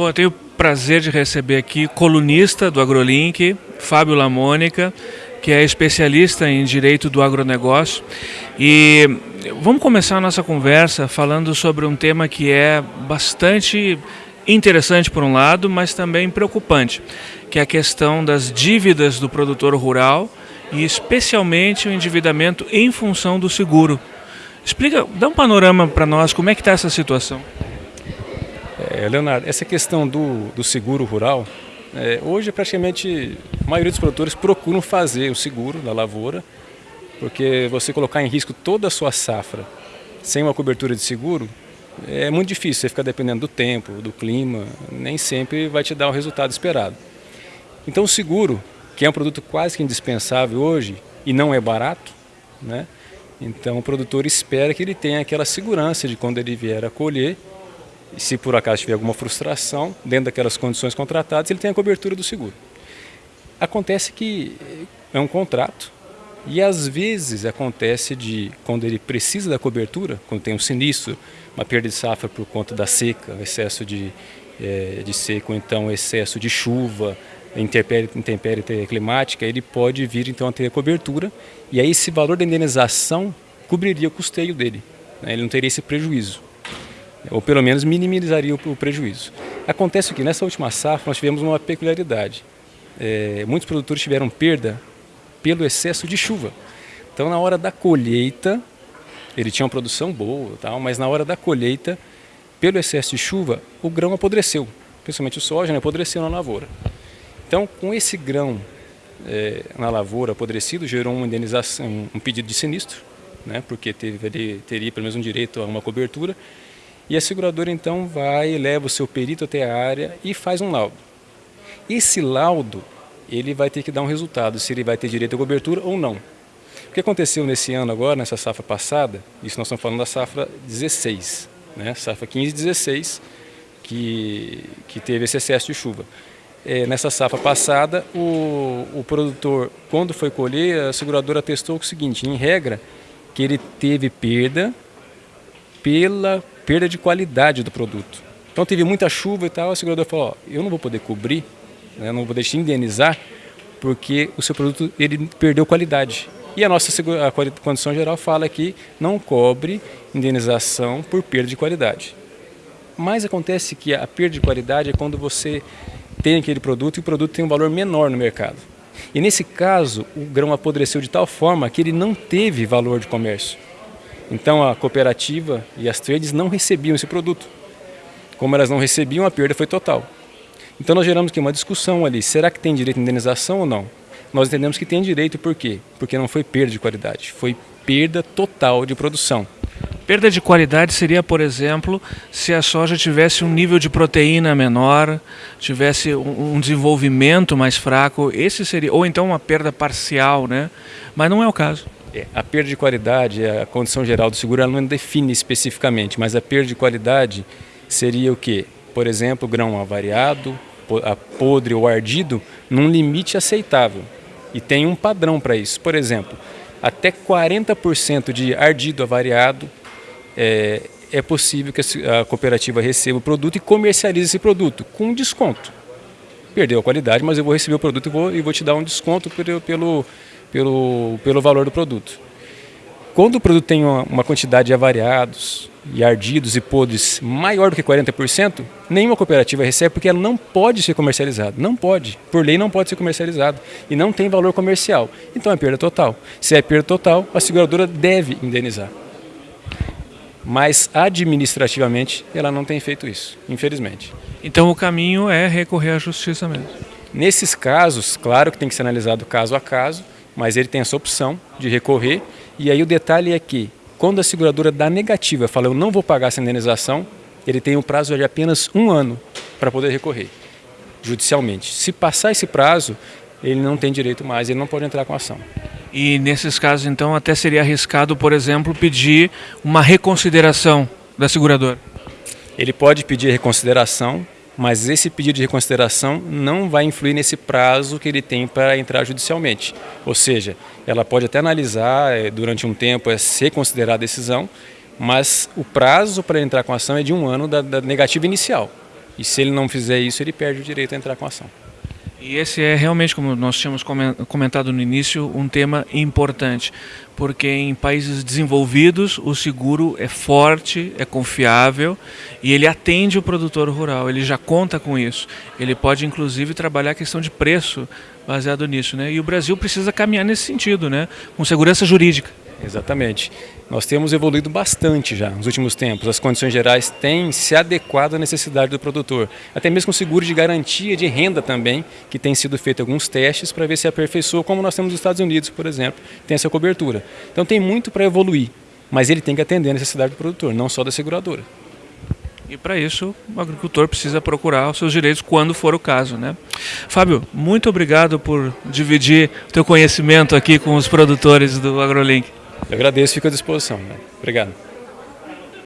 Bom, eu tenho o prazer de receber aqui colunista do AgroLink, Fábio Lamônica, que é especialista em direito do agronegócio. E vamos começar a nossa conversa falando sobre um tema que é bastante interessante por um lado, mas também preocupante, que é a questão das dívidas do produtor rural e especialmente o endividamento em função do seguro. Explica, dá um panorama para nós, como é que está essa situação? É, Leonardo, essa questão do, do seguro rural, é, hoje praticamente a maioria dos produtores procuram fazer o seguro da lavoura, porque você colocar em risco toda a sua safra sem uma cobertura de seguro, é muito difícil, você fica dependendo do tempo, do clima, nem sempre vai te dar o resultado esperado. Então o seguro, que é um produto quase que indispensável hoje e não é barato, né? então o produtor espera que ele tenha aquela segurança de quando ele vier a colher, se por acaso tiver alguma frustração, dentro daquelas condições contratadas, ele tem a cobertura do seguro. Acontece que é um contrato, e às vezes acontece de, quando ele precisa da cobertura, quando tem um sinistro, uma perda de safra por conta da seca, excesso de, é, de seco, então excesso de chuva, intempérie climática, ele pode vir então a ter a cobertura e aí esse valor da indenização cobriria o custeio dele, né? ele não teria esse prejuízo, ou pelo menos minimizaria o, prejuízo. Acontece que nessa última safra nós tivemos uma peculiaridade, é, muitos produtores tiveram perda pelo excesso de chuva. Então na hora da colheita, ele tinha uma produção boa, tal, mas na hora da colheita, pelo excesso de chuva, o grão apodreceu, principalmente o soja, né, apodreceu na lavoura. Então, com esse grão é, na lavoura apodrecido, gerou uma indenização, um pedido de sinistro, né, porque teve, teria pelo menos um direito a uma cobertura, e a seguradora então vai, leva o seu perito até a área e faz um laudo. Esse laudo, ele vai ter que dar um resultado, se ele vai ter direito à cobertura ou não. O que aconteceu nesse ano agora, nessa safra passada, isso nós estamos falando da safra 16, né, safra 15 e 16, que, que teve esse excesso de chuva é, nessa safra passada, o, o produtor, quando foi colher, a seguradora testou o seguinte, em regra, que ele teve perda pela perda de qualidade do produto. Então teve muita chuva e tal, a seguradora falou, ó, eu não vou poder cobrir, né, não vou poder te indenizar, porque o seu produto ele perdeu qualidade. E a nossa a condição geral fala que não cobre indenização por perda de qualidade. Mas acontece que a perda de qualidade é quando você tem aquele produto e o produto tem um valor menor no mercado. E nesse caso, o grão apodreceu de tal forma que ele não teve valor de comércio. Então a cooperativa e as trades não recebiam esse produto. Como elas não recebiam, a perda foi total. Então nós geramos aqui uma discussão ali, será que tem direito à indenização ou não? Nós entendemos que tem direito por quê? Porque não foi perda de qualidade, foi perda total de produção. Perda de qualidade seria, por exemplo, se a soja tivesse um nível de proteína menor, tivesse um desenvolvimento mais fraco, esse seria, ou então uma perda parcial, né? Mas não é o caso. É, a perda de qualidade, a condição geral do seguro, ela não define especificamente, mas a perda de qualidade seria o quê? Por exemplo, grão avariado, podre ou ardido, num limite aceitável. E tem um padrão para isso. Por exemplo, até 40% de ardido avariado é, é possível que a cooperativa receba o produto e comercialize esse produto com desconto. Perdeu a qualidade, mas eu vou receber o produto e vou, e vou te dar um desconto pelo, pelo, pelo, pelo valor do produto. Quando o produto tem uma, uma quantidade de avariados e ardidos e podres maior do que 40%, nenhuma cooperativa recebe porque ela não pode ser comercializada. Não pode. Por lei não pode ser comercializado. E não tem valor comercial. Então é perda total. Se é perda total, a seguradora deve indenizar mas administrativamente ela não tem feito isso, infelizmente. Então o caminho é recorrer à justiça mesmo? Nesses casos, claro que tem que ser analisado caso a caso, mas ele tem essa opção de recorrer e aí o detalhe é que quando a seguradora dá negativa, fala eu não vou pagar essa indenização, ele tem um prazo de apenas um ano para poder recorrer judicialmente. Se passar esse prazo, ele não tem direito mais, ele não pode entrar com ação. E nesses casos, então, até seria arriscado, por exemplo, pedir uma reconsideração da seguradora? Ele pode pedir reconsideração, mas esse pedido de reconsideração não vai influir nesse prazo que ele tem para entrar judicialmente. Ou seja, ela pode até analisar eh, durante um tempo, é ser considerada a decisão, mas o prazo para entrar com a ação é de um ano da, da negativa inicial. E se ele não fizer isso, ele perde o direito a entrar com a ação. E esse é realmente, como nós tínhamos comentado no início, um tema importante, porque em países desenvolvidos o seguro é forte, é confiável e ele atende o produtor rural, ele já conta com isso. Ele pode inclusive trabalhar a questão de preço baseado nisso, né? E o Brasil precisa caminhar nesse sentido, né? Com segurança jurídica. Exatamente. Nós temos evoluído bastante já nos últimos tempos. As condições gerais têm se adequado à necessidade do produtor. Até mesmo o seguro de garantia de renda também, que tem sido feito alguns testes para ver se aperfeiçoa, como nós temos nos Estados Unidos, por exemplo, tem essa cobertura. Então tem muito para evoluir, mas ele tem que atender a necessidade do produtor, não só da seguradora. E para isso, o agricultor precisa procurar os seus direitos quando for o caso. Né? Fábio, muito obrigado por dividir o teu conhecimento aqui com os produtores do AgroLink. Eu agradeço fico à disposição. Né? Obrigado.